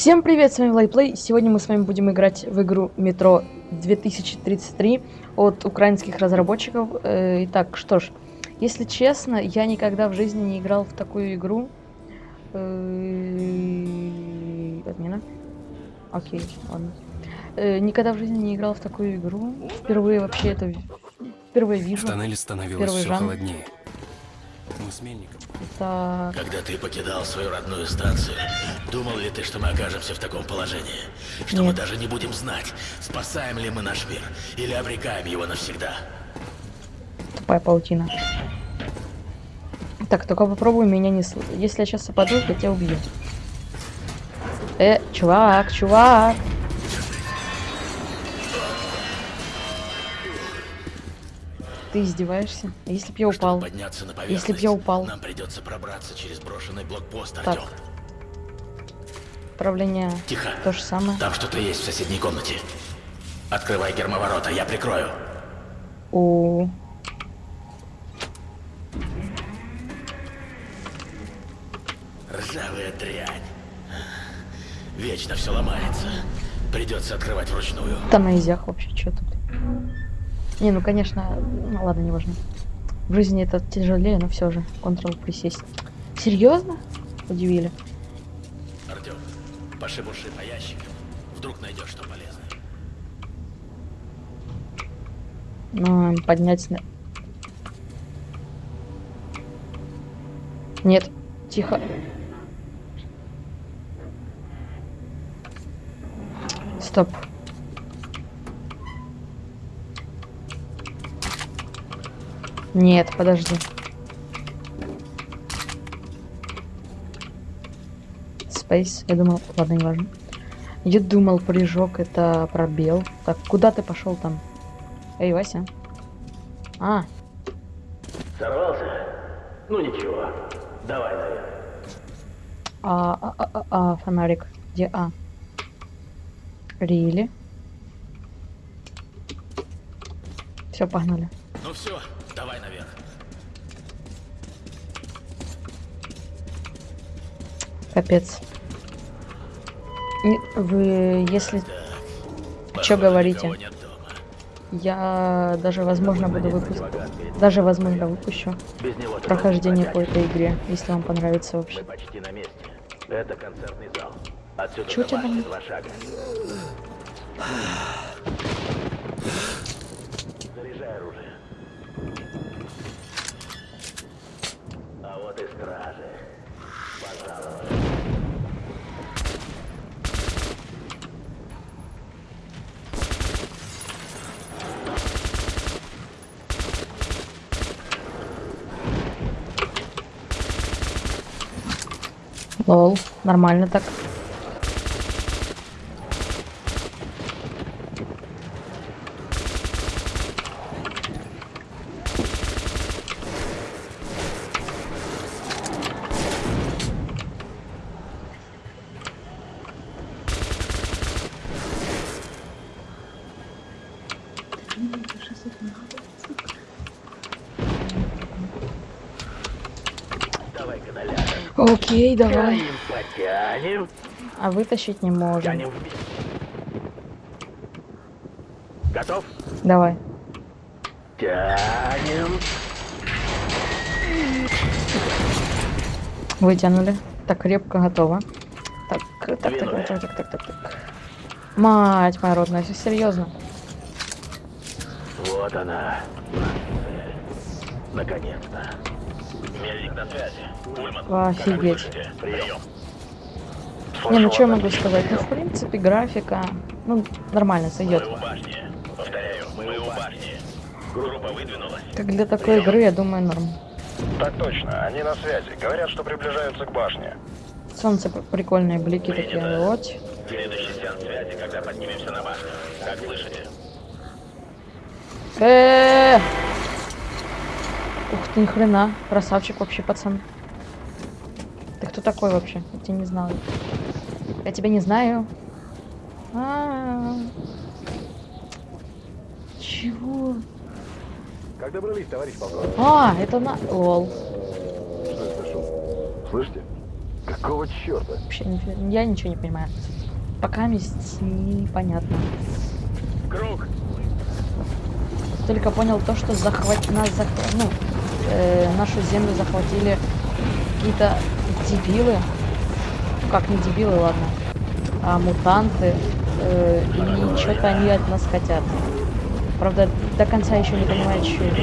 Всем привет, с вами Лайплей. Сегодня мы с вами будем играть в игру Метро 2033 от украинских разработчиков. Э, итак, что ж, если честно, я никогда в жизни не играл в такую игру. Э, отмена. Окей, ладно. Э, никогда в жизни не играл в такую игру. Впервые вообще это впервые вижу. В тоннеле становилось все холоднее. Мы с Мельником так. Когда ты покидал свою родную станцию, думал ли ты, что мы окажемся в таком положении? Что Нет. мы даже не будем знать, спасаем ли мы наш мир или обрекаем его навсегда? Тупая паутина. Так, только попробуй меня не слышать. Если я сейчас опаду, я тебя убью. Э, чувак, чувак. Ты издеваешься? Если б я упал? Если б я упал? Нам придется пробраться через брошенный блокпост, так. Артем. Управление Тихо. то же самое. Там что-то есть в соседней комнате. Открывай гермоворота, я прикрою. О. Ржавая дрянь. Вечно все ломается. Придется открывать вручную. Там на изях вообще что тут? Не, ну конечно, ну ладно, не важно. В жизни это тяжелее, но все же. Ctrl присесть. Серьезно? Удивили. Артем, пошибуши по ящикам. Вдруг найдешь что полезное. Ну, поднять... Нет, тихо. Стоп. Нет, подожди. Space, я думал, ладно, не важно. Я думал, прыжок это пробел. Так, куда ты пошел там? Эй, Вася. А. Сорвался? Ну ничего. Давай наверх. А, а, а, а, а, фонарик. Где А? Рили. Все, погнали. Ну все, Давай наверх. Капец. Вы, если... Что говорите? Я даже, возможно, буду выпустить. Даже, возможно, выпущу прохождение по этой игре, если вам понравится вообще. Это концертный у тебя там? Заряжай оружие. вот и стражи. Лол, нормально так. Сейчас это надо. Окей, давай. Потянем. А вытащить не можем. Готов? Давай. Тянем. Вытянули. Так, крепко готово. Так, так, так, так, так, так, так, так, так. Мать моя родная, все серьезно. Вот она. Наконец-то. Мельник на связи. Офигеть. Не, ну что я могу сказать? Ну, в принципе, графика, ну, нормально сойдет. Как для такой игры, я думаю, норм. Так точно, они на связи. Говорят, что приближаются к башне. Солнце прикольные блики такие, вот. Следующий сеанс связи, когда поднимемся на башню. Как слышите? Ух ты, ни хрена. Красавчик вообще, пацан. Кто такой вообще? Я тебя не знаю. Я тебя не знаю. А -а -а. Чего? Как добрались, товарищ полковник? А, это на... Лол. Что это шум? Слышите? Как Какого черта? Вообще, я ничего не понимаю. Пока месть непонятно. Круг! Только понял то, что захват... нас захва- ну, э, нашу землю захватили какие-то дебилы. Ну, Как не дебилы, ладно. А мутанты. э, и что-то они от нас хотят. Правда, до конца еще не понимаю, что это.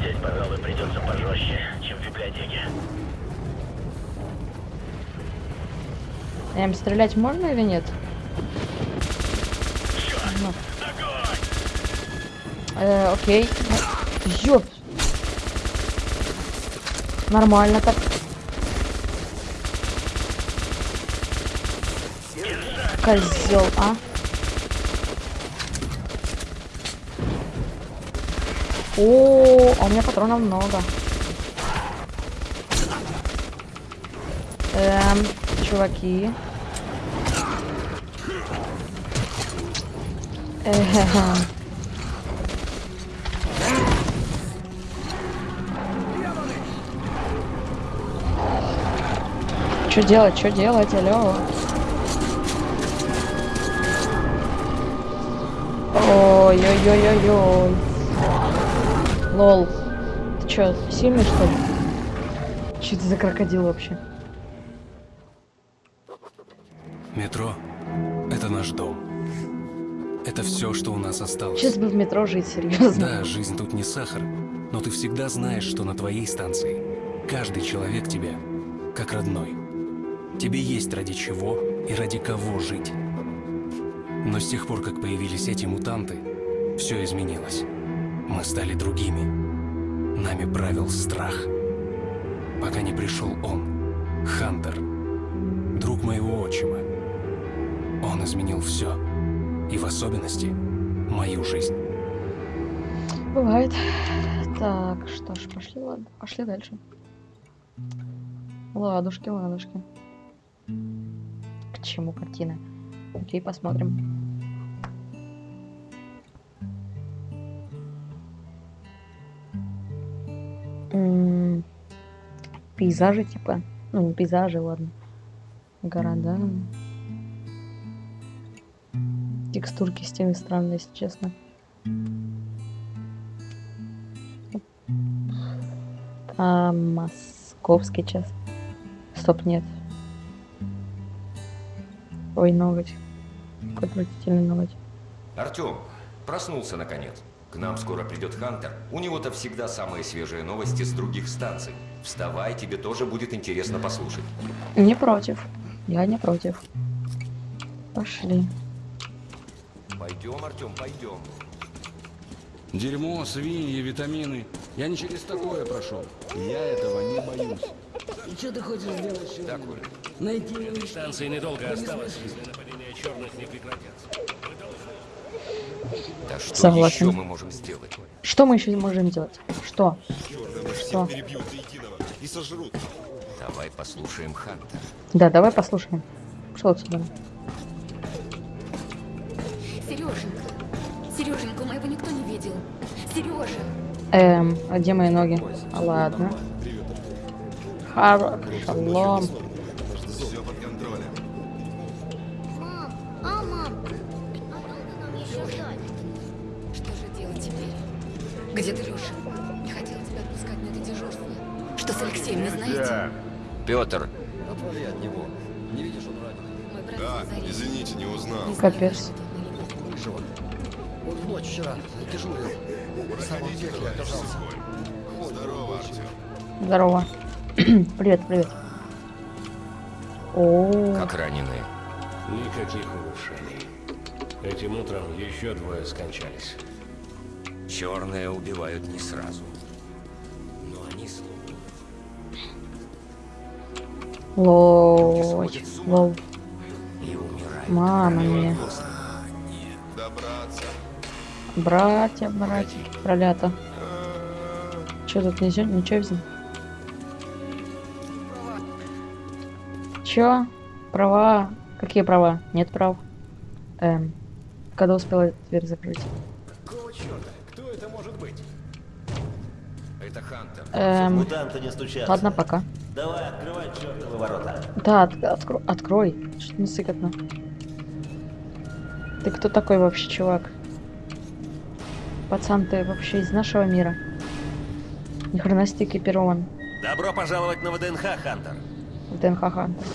Здесь, пожалуй, придется пожестче, чем в библиотеке. Эм, стрелять можно или нет? Ну. Э, окей. Ну, Ёп. Нормально так. Козел, а? О, а у меня патронов много. Эм, чуваки. Эхе. Что делать, что делать, алло? Ой-ой-ой-ой-ой. Лол. Ты чё, сильный что ли? Что это за крокодил вообще? Метро — это наш дом. Это все, что у нас осталось. Сейчас бы в метро жить, серьезно. Да, жизнь тут не сахар, но ты всегда знаешь, что на твоей станции каждый человек тебе как родной. Тебе есть ради чего и ради кого жить. Но с тех пор, как появились эти мутанты, все изменилось. Мы стали другими. Нами правил страх. Пока не пришел он, Хантер, друг моего отчима. Он изменил все. И в особенности мою жизнь. Бывает. Так, что ж, пошли, ладно. Пошли дальше. Ладушки, ладушки. Чему картина? Окей, посмотрим. Пейзажи, типа. Ну, не пейзажи, ладно. Города. Текстурки стены странные, если честно. А, московский час. Стоп, нет. Ой, ноготь. Отвратительный ноготь. Артем, проснулся наконец. К нам скоро придет Хантер. У него-то всегда самые свежие новости с других станций. Вставай, тебе тоже будет интересно послушать. Не против. Я не против. Пошли. Пойдем, Артем, пойдем. Дерьмо, свиньи, витамины. Я не через такое прошел. Я этого не боюсь. И что ты хочешь сделать сегодня? Так, Оля. Найти Станции недолго осталось, если нападения черных не прекратятся. Да что Согласен. еще мы можем сделать? Что мы еще можем делать? Что? Что? Давай послушаем Хантера. Да, давай послушаем. Что отсюда? Сереженька, Сереженька, моего никто не видел. Сережа, Эм, а где мои ноги? А, Ладно. Хар... Шалом. Где ты, Леша? Не хотела тебя отпускать на это дежурство. Что с Алексеем, не знаете? Петр, Отвали от него. Не видишь, он раненый. Мой брат Да, извините, не узнал. Капец. Он в ночь вчера дежурил. Самом пекле оказался. Здорово, Артем. Здорово. привет, привет. О, как раненые. Никаких улучшений. Этим утром еще двое скончались. Черные убивают не сразу. Но они словно лол. Лол. Мама. Добраться. Братья, братья, пролято. Че тут нельзя? Ничего взять? Чё? Права? Какие права? Нет прав. Эм. Когда успела дверь закрыть? Эм. Мутанты не стучатся. Ладно, пока. Давай, открывай чертовы ворота. Да, от- откро- открой. Что-то не сыкотно. Ты кто такой вообще, чувак? Пацан, ты вообще из нашего мира? Ни хрена себе экипирован. Добро пожаловать на ВДНХ, Хантер. В ДНХ Хантер.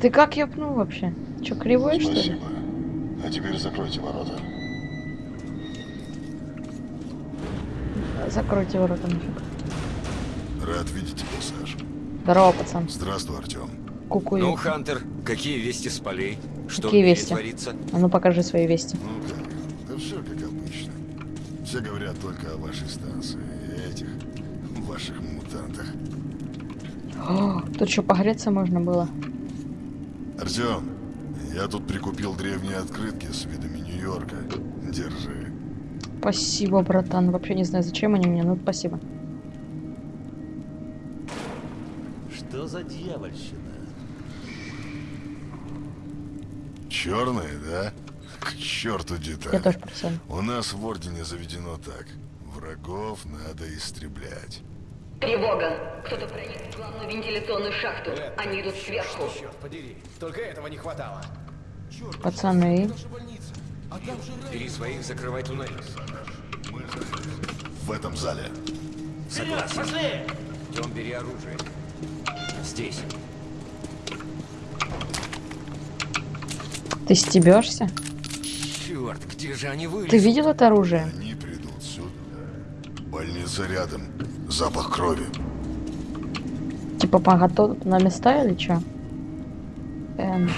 Ты как ёбнул вообще? Чё, кривой, что ли? Спасибо. А теперь закройте ворота. Закройте ворота нафиг. Рад видеть тебя, Саш. Здорово, пацан. Здравствуй, Артем. Куку. Ну, Хантер, какие вести с полей? Что Какие вести? творится? А ну покажи свои вести. Ну как? Да все как обычно. Все говорят только о вашей станции и этих ваших мутантах. О, тут что, погреться можно было? Артем, я тут прикупил древние открытки с видами Нью-Йорка. Держи. Спасибо, братан. Вообще не знаю, зачем они мне, но спасибо. За дьявольщина? Черные, да? К черту детали. Я тоже пацан. У нас в Ордене заведено так. Врагов надо истреблять. Тревога! Кто-то проник в главную вентиляционную шахту. Они идут сверху. Черт подери, только этого не хватало. Пацаны. Бери своих, закрывай туннель. В этом зале. Согласен. Идем, бери оружие. Здесь. Ты стебешься? Черт, где же они вылезли? Ты видел это оружие? Они придут сюда. Больница рядом. Запах крови. Типа поготов на места или чё? Эм.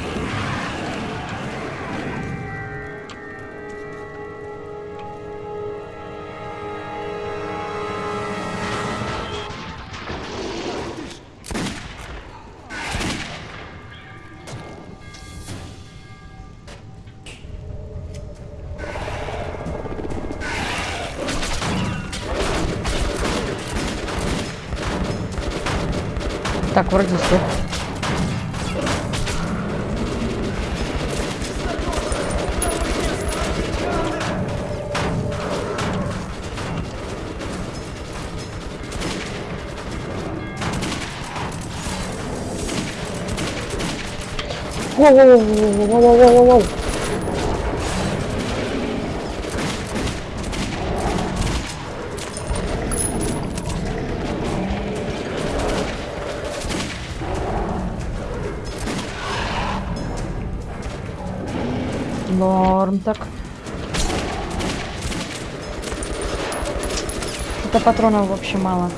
Так, вроде все. Воу-воу-воу-воу-воу-воу-воу-воу. Это патронов вообще мало.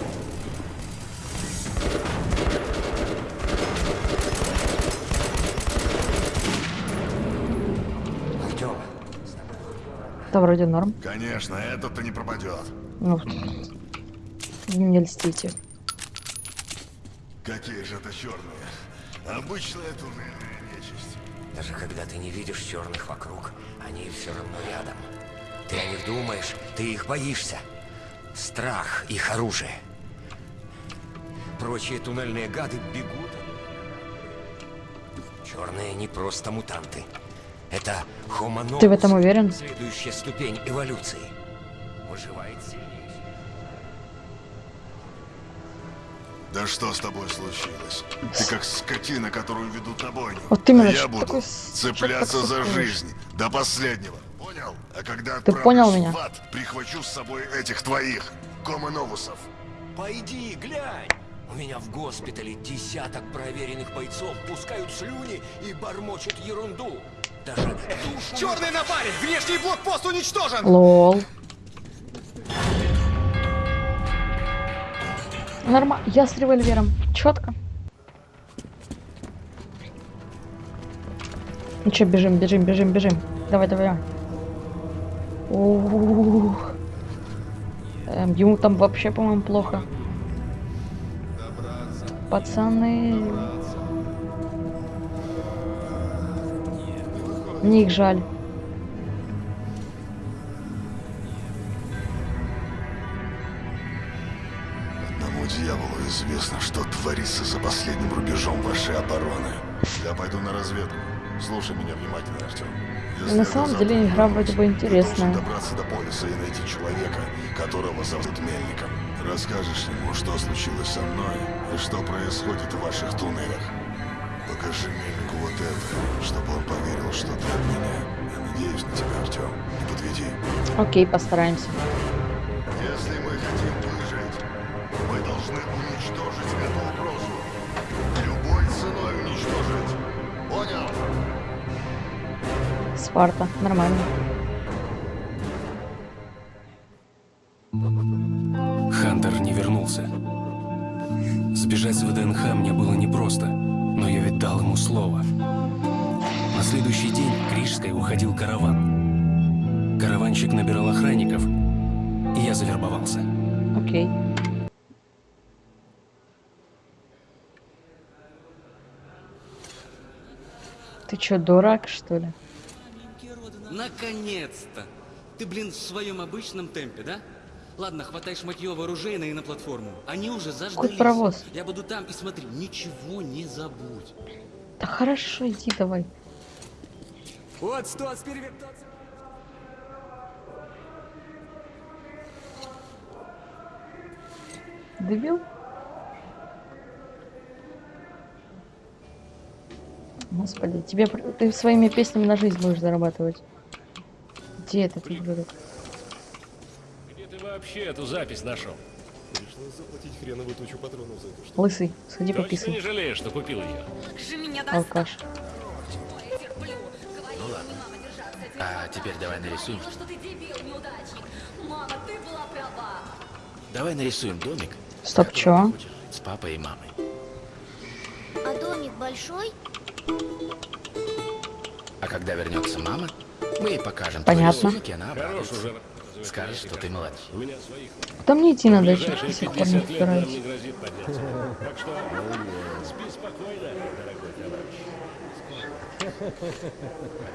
Это вроде норм. Конечно, этот-то не пропадет. Ну, не льстите. Какие же это черные? Обычная туннельная нечисть. даже когда ты не видишь черных вокруг, они все равно рядом. Ты о них думаешь, ты их боишься. Страх — их оружие. Прочие туннельные гады бегут. Черные не просто мутанты. Это Homo novus, Ты в этом уверен? Следующая ступень эволюции. Выживает сильнейший. Да что с тобой случилось? Ты как скотина, которую ведут на бойню. Вот именно, а я буду такое с- цепляться за жизнь до последнего. Понял? А когда Ты понял меня? в ад, прихвачу с собой этих твоих, комоновусов. Пойди, глянь! У меня в госпитале десяток проверенных бойцов пускают слюни и бормочут ерунду. Даже душу... Черный напарник! Внешний блокпост уничтожен! Лол. Нормально. Я с револьвером. Четко. Ну что, бежим, бежим, бежим, бежим. Давай, давай. Ух. Эм, ему там вообще, по-моему, плохо. Пацаны. Мне их жаль. Одному дьяволу известно, что творится за последним рубежом вашей обороны. Я пойду на разведку. Слушай меня внимательно, Артем. Если На самом деле игра вроде бы интересная. добраться до полиса и найти человека, которого зовут Мельником. расскажешь ему, что случилось со мной и что происходит в ваших туннелях. Покажи Мельнику вот это, чтобы он поверил, что ты от меня. Я надеюсь на тебя, Артем. Не подведи. Окей, постараемся. Если мы хотим выжить, мы должны уничтожить эту угрозу. Любой ценой уничтожить. Понял? Спарта. Нормально. Хантер не вернулся. Сбежать с ВДНХ мне было непросто, но я ведь дал ему слово. На следующий день к Рижской уходил караван. Караванщик набирал охранников, и я завербовался. Ты чё, дурак, что ли? Наконец-то! Ты, блин, в своем обычном темпе, да? Ладно, хватай шматье вооружейное и на платформу. Они уже заждались. паровоз. Я буду там и смотри, ничего не забудь. Да хорошо, иди давай. Вот что, перевертаться. Дебил? Господи, тебе ты своими песнями на жизнь будешь зарабатывать. Где этот ублюдок? Где ты вообще эту запись нашел? Пришлось заплатить хреновую тучу патронов за это, что... Лысый, сходи Точно пописай. не жалеешь, что купил ее? Как же меня Алкаш. Ну ладно. А теперь давай нарисуем. что ты дебил, неудачник. Мама, ты была права. Давай нарисуем домик. Стоп, чё? С папой и мамой. А домик большой? А когда вернется мама, мы ей покажем Понятно. твой рисунок, и она Хорош уже. Скажешь, что ты молодец. У меня своих. Куда мне идти надо? Ближайшие до сих пор не 50 лет нам разбираюсь. не грозит подняться. Так что спи спокойно, дорогой товарищ.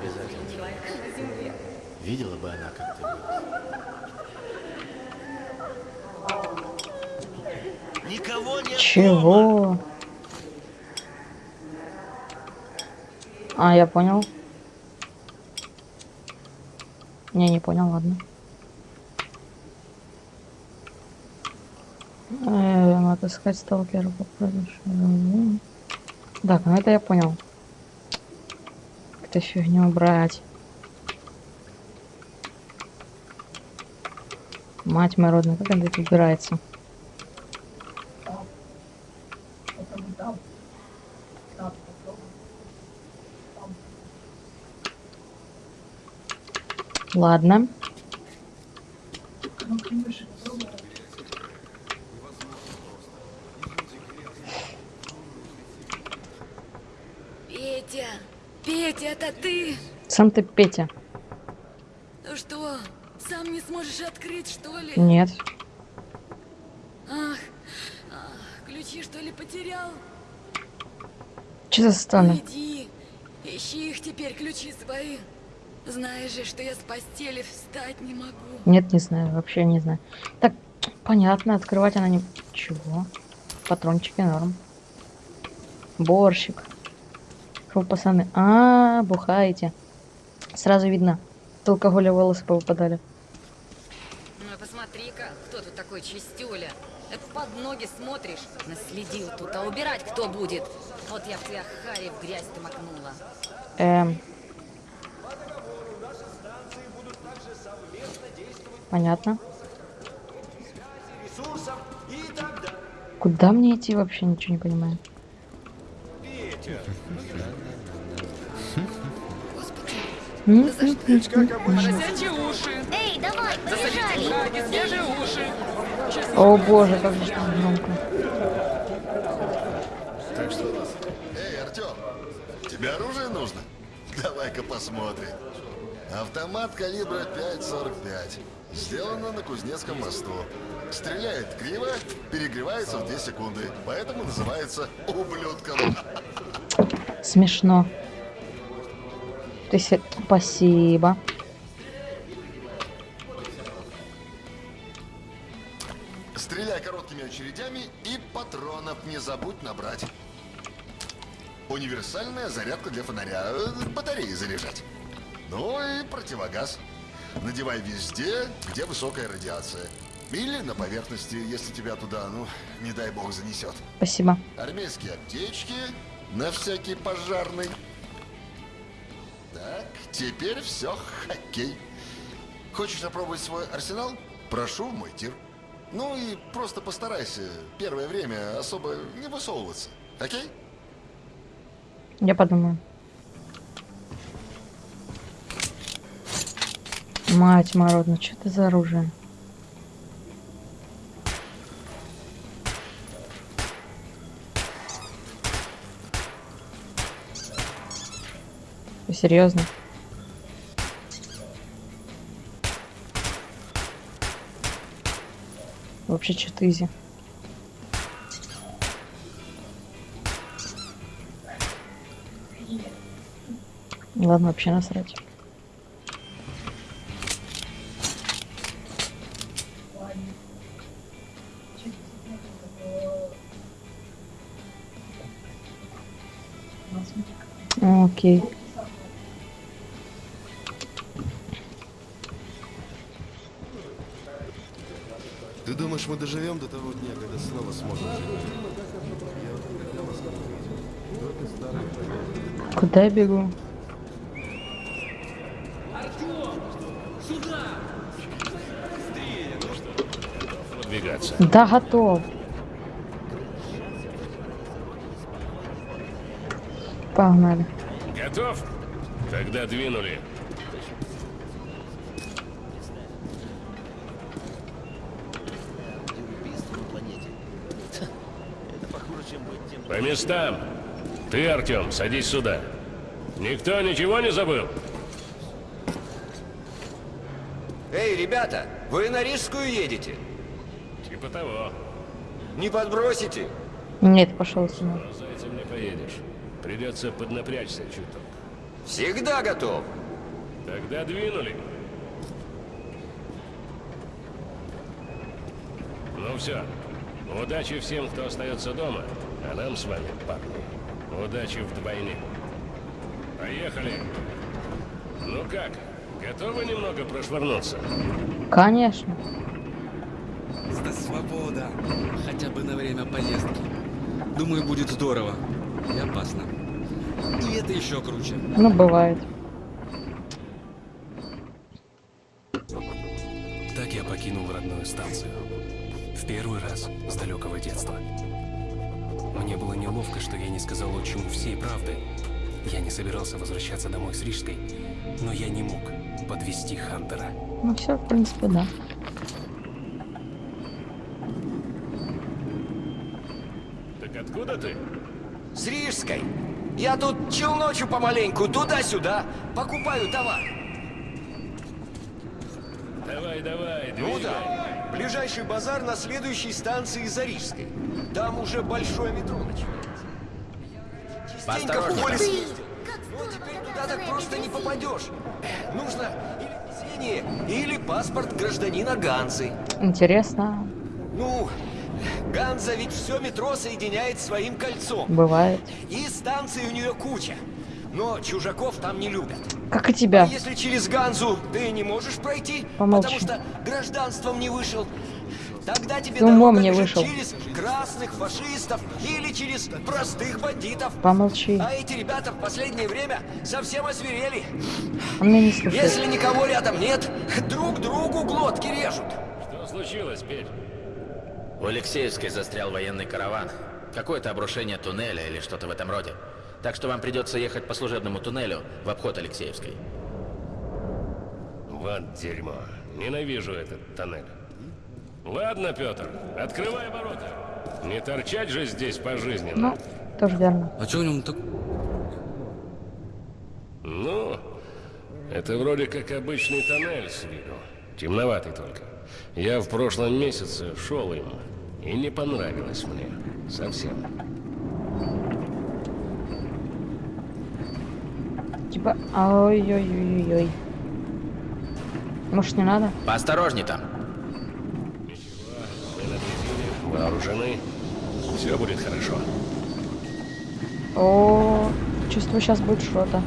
Обязательно. Видела бы она, как ты. Никого нет Чего? А, я понял. Не, не понял, ладно. Э, надо искать сталкера по продаже. М. Так, ну это я понял. Как-то фигню брать. Мать моя родная, как это убирается? Ладно. Петя, Петя, это ты? Сам ты Петя. Ну что, сам не сможешь открыть, что ли? Нет. Ах, ах, ключи что ли потерял? Че за сцена? Иди, ищи их теперь, ключи свои. Знаешь же, что я с постели встать не могу. Нет, не знаю, вообще не знаю. Так, понятно, открывать она не... Чего? Патрончики норм. Борщик. Фу, пацаны. А, бухаете. Сразу видно. От алкоголя волосы повыпадали. Ну посмотри-ка, кто тут такой чистюля? Это под ноги смотришь, наследил тут, а убирать кто будет? Вот я в тебя хари в грязь-то макнула. Эм. Понятно. Куда мне идти вообще ничего не понимаю. М? Поросячьи уши! Эй, давай, побежали! Хаги, свежие уши! О боже, как же там громко. Так что у нас? Эй, Артем, тебе оружие нужно? Давай-ка посмотрим. Автомат калибра 5.45. Сделано на Кузнецком мосту. Стреляет криво, перегревается в 2 секунды. Поэтому называется ублюдком. Смешно. Ты се- Спасибо. Стреляй короткими очередями и патронов не забудь набрать. Универсальная зарядка для фонаря. Батареи заряжать. Ну и противогаз. Надевай везде, где высокая радиация. Или на поверхности, если тебя туда, ну, не дай бог, занесет. Спасибо. Армейские аптечки на всякий пожарный. Так, теперь все, хоккей. Хочешь опробовать свой арсенал? Прошу, мой тир. Ну и просто постарайся первое время особо не высовываться. Окей? Я подумаю. Мать мородна, что это за оружие? Серьезно? Вообще что-то изи. Ладно, вообще насрать. Окей. Ты думаешь, мы доживем до того дня, когда снова сможем жить? Куда я бегу? Да, готов. Погнали. Готов? Тогда двинули. По местам. Ты, Артем, садись сюда. Никто ничего не забыл? Эй, ребята, вы на Рижскую едете? Типа того. Не подбросите? Нет, пошел сюда. За этим не поедешь. Придется поднапрячься чуток. Всегда готов. Тогда двинули. Ну все. Удачи всем, кто остается дома, а нам с вами, парни, удачи вдвойне. Поехали. Ну как, готовы немного прошвырнуться? Конечно. Да свобода. Хотя бы на время поездки. Думаю, будет здорово. И опасно. И это еще круче. Ну, бывает. Так я покинул родную станцию. В первый раз с далекого детства. Мне было неловко, что я не сказал отчиму всей правды. Я не собирался возвращаться домой с Рижской, но я не мог подвести Хантера. Ну все, в принципе, да. Так откуда ты? С Рижской. Я тут челночу помаленьку, туда-сюда, покупаю товар. Давай, давай, Ну двигай. да. Ближайший базар на следующей станции за Рижской. Там уже большое метро начинается. Частенько в поле съездил. Но теперь туда так просто не попадешь. Нужно или везение, или паспорт гражданина Ганзы. Интересно. Ну, Ганза ведь все метро соединяет своим кольцом. Бывает. И станций у нее куча. Но чужаков там не любят. Как и тебя. А если через Ганзу ты не можешь пройти, Помолчи. потому что гражданством не вышел, тогда тебе Ты умом не вышел. через красных фашистов или через простых бандитов. Помолчи. А эти ребята в последнее время совсем освирели. Он меня не слушает. Если никого рядом нет, друг другу глотки режут. Что случилось, Петь? У Алексеевской застрял военный караван. Какое-то обрушение туннеля или что-то в этом роде. Так что вам придется ехать по служебному туннелю в обход Алексеевской. Вот дерьмо. Ненавижу этот тоннель. Ладно, Петр, открывай ворота. Не торчать же здесь пожизненно. Ну, тоже верно. А что в нем так... Ну, это вроде как обычный тоннель с виду. Темноватый только. Я в прошлом месяце шел им, и не понравилось мне. Совсем. Типа, ой-ой-ой-ой. Может, не надо? Поосторожней там. Мы вооружены. Все будет хорошо. О, чувствую, сейчас будет что-то.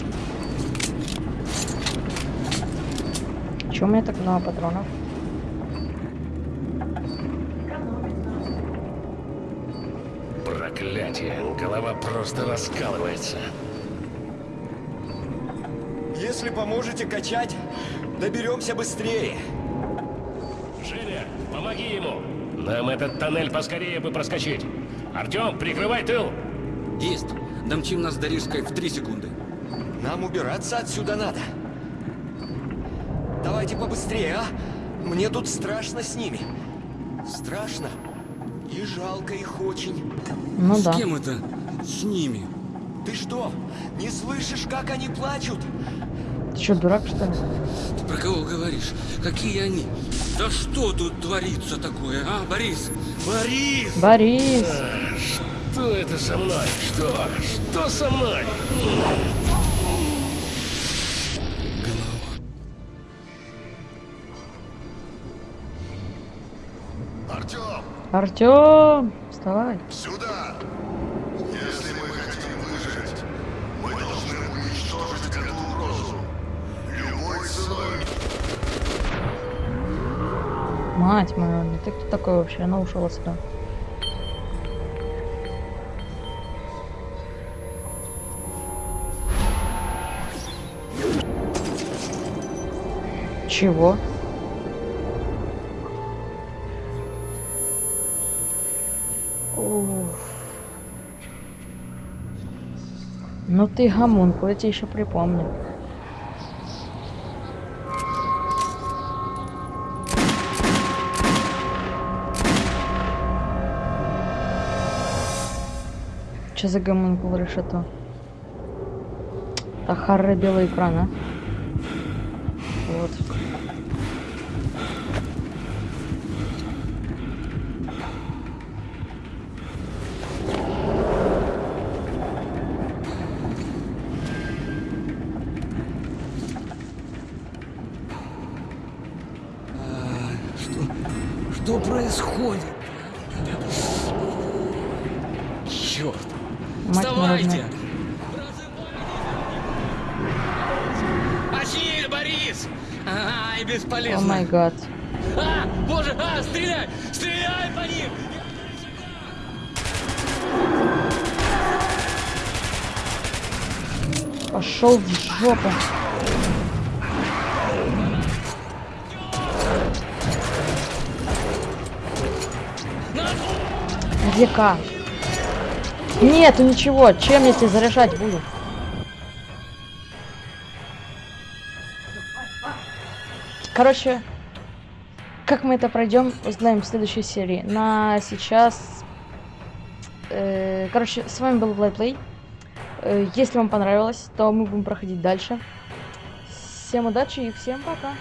Чего у меня так много патронов? Знаете, голова просто раскалывается. Если поможете качать, доберемся быстрее. Женя, помоги ему. Нам этот тоннель поскорее бы проскочить. Артем, прикрывай тыл. Есть. Домчим нас до Рижской в три секунды. Нам убираться отсюда надо. Давайте побыстрее, а? Мне тут страшно с ними. Страшно. И жалко их очень. Ну С да. кем это? С ними. Ты что, не слышишь, как они плачут? Ты что, дурак, что ли? Ты про кого говоришь? Какие они? Да что тут творится такое, а, Борис? Борис! Борис! Что это со мной? Что? Что со мной? Артем! Вставай. сюда! Если мы хотим выжить, мы должны уничтожить эту угрозу. Любой ценой. Мать моя, ну ты кто такой вообще? Она ушел отсюда. Чего? Ну ты гомунку, я тебе еще припомню. Что за гомункул решето? Ахарра белый экран, а? Вот. Что происходит? Черт! Мать Вставайте! народная. Очни, Ай, О бесполезно! май гад. А, боже, а, стреляй! Стреляй по ним! Пошел в жопу. Где К? Нету ничего. Чем я тебе заряжать буду? Короче, как мы это пройдем, узнаем в следующей серии. На сейчас... э, короче, с вами был Влайплей. Э, Если вам понравилось, то мы будем проходить дальше. Всем удачи и всем пока.